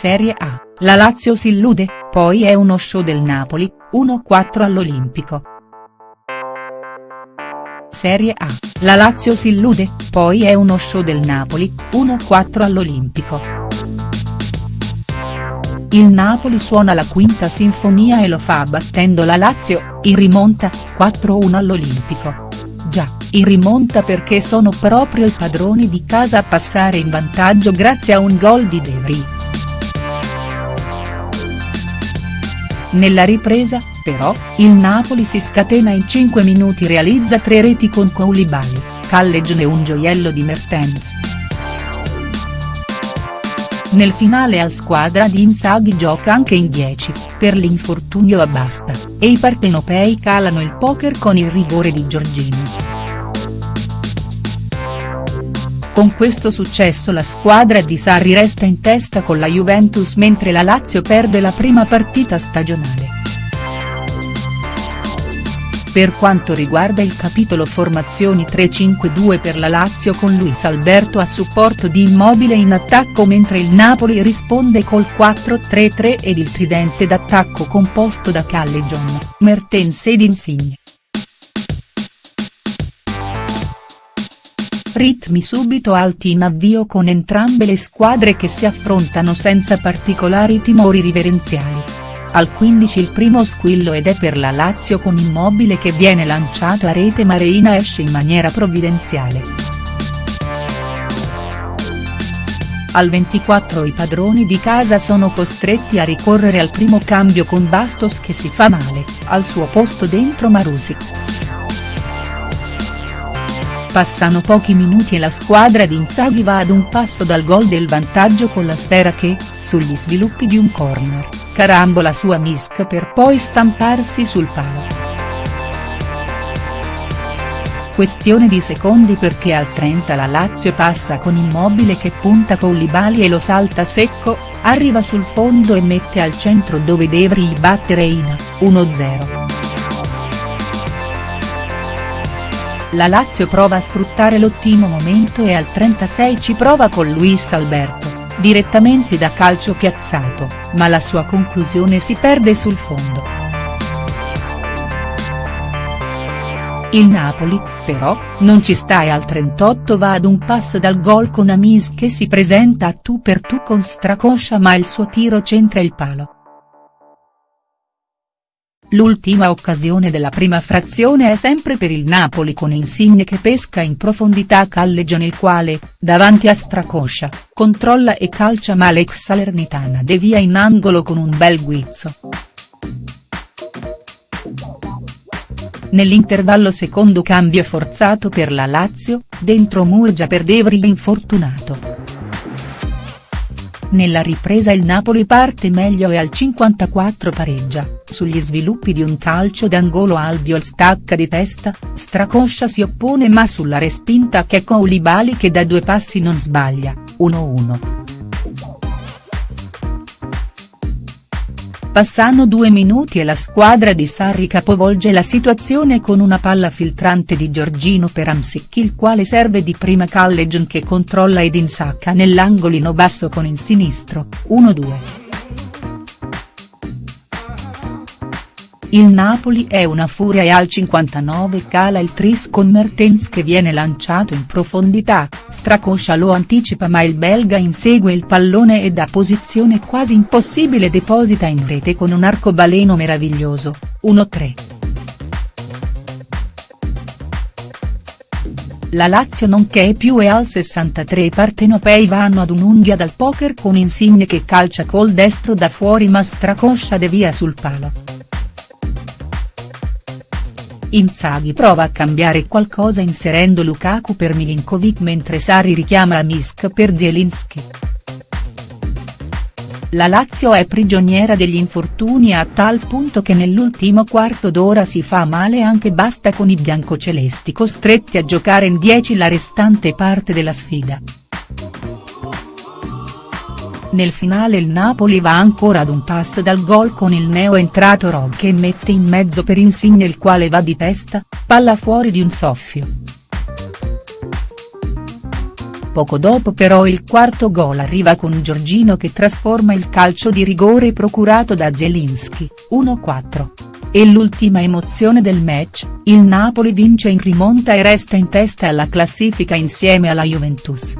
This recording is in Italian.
Serie A, la Lazio si illude, poi è uno show del Napoli, 1-4 all'Olimpico. Serie A, la Lazio si illude, poi è uno show del Napoli, 1-4 all'Olimpico. Il Napoli suona la quinta sinfonia e lo fa battendo la Lazio, in rimonta, 4-1 all'Olimpico. Già, in rimonta perché sono proprio i padroni di casa a passare in vantaggio grazie a un gol di De Vrij. Nella ripresa, però, il Napoli si scatena in 5 minuti realizza tre reti con Koulibaly, Callejon e un gioiello di Mertens. Nel finale al squadra di Inzaghi gioca anche in 10, per l'infortunio a Basta, e i partenopei calano il poker con il rigore di Giorgini. Con questo successo la squadra di Sarri resta in testa con la Juventus mentre la Lazio perde la prima partita stagionale. Per quanto riguarda il capitolo formazioni 3-5-2 per la Lazio con Luis Alberto a supporto di Immobile in attacco mentre il Napoli risponde col 4-3-3 ed il tridente d'attacco composto da Callejon, Mertens ed Insigne. Ritmi subito alti in avvio con entrambe le squadre che si affrontano senza particolari timori riverenziali. Al 15 il primo squillo ed è per la Lazio con Immobile che viene lanciato a rete ma Reina esce in maniera provvidenziale. Al 24 i padroni di casa sono costretti a ricorrere al primo cambio con Bastos che si fa male, al suo posto dentro Marusic. Passano pochi minuti e la squadra di Inzaghi va ad un passo dal gol del vantaggio con la sfera che, sugli sviluppi di un corner, carambola su Amisk per poi stamparsi sul palo. Questione di secondi perché al 30 la Lazio passa con Immobile che punta Koulibaly e lo salta secco, arriva sul fondo e mette al centro dove Devri batte Reina, 1-0. La Lazio prova a sfruttare l'ottimo momento e al 36 ci prova con Luis Alberto, direttamente da calcio piazzato, ma la sua conclusione si perde sul fondo. Il Napoli, però, non ci sta e al 38 va ad un passo dal gol con Amis che si presenta a tu per tu con Stracoscia ma il suo tiro centra il palo. L'ultima occasione della prima frazione è sempre per il Napoli con Insigne che pesca in profondità Callejon il quale, davanti a Stracoscia, controlla e calcia ma l'ex Salernitana devia in angolo con un bel guizzo. Nell'intervallo secondo cambio forzato per la Lazio, dentro Murgia per Devri infortunato. Nella ripresa il Napoli parte meglio e al 54 pareggia, sugli sviluppi di un calcio d'angolo Albiol stacca di testa, Stracoscia si oppone ma sulla respinta che Koulibaly che da due passi non sbaglia, 1-1. Passano due minuti e la squadra di Sarri capovolge la situazione con una palla filtrante di Giorgino per Amsic il quale serve di prima Callejon che controlla ed insacca nell'angolino basso con il sinistro, 1-2. Il Napoli è una furia e al 59 cala il tris con Mertens che viene lanciato in profondità, Stracoscia lo anticipa ma il belga insegue il pallone e da posizione quasi impossibile deposita in rete con un arcobaleno meraviglioso, 1-3. La Lazio non che più e al 63 i partenopei vanno ad un'unghia dal poker con Insigne che calcia col destro da fuori ma Stracoscia devia sul palo. Inzaghi prova a cambiare qualcosa inserendo Lukaku per Milinkovic mentre Sari richiama Amisk per Zielinski. La Lazio è prigioniera degli infortuni a tal punto che nell'ultimo quarto d'ora si fa male anche basta con i biancocelesti costretti a giocare in 10 la restante parte della sfida. Nel finale il Napoli va ancora ad un passo dal gol con il neo entrato Rog che mette in mezzo per Insigne il quale va di testa, palla fuori di un soffio. Poco dopo però il quarto gol arriva con Giorgino che trasforma il calcio di rigore procurato da Zielinski, 1-4. E l'ultima emozione del match, il Napoli vince in rimonta e resta in testa alla classifica insieme alla Juventus.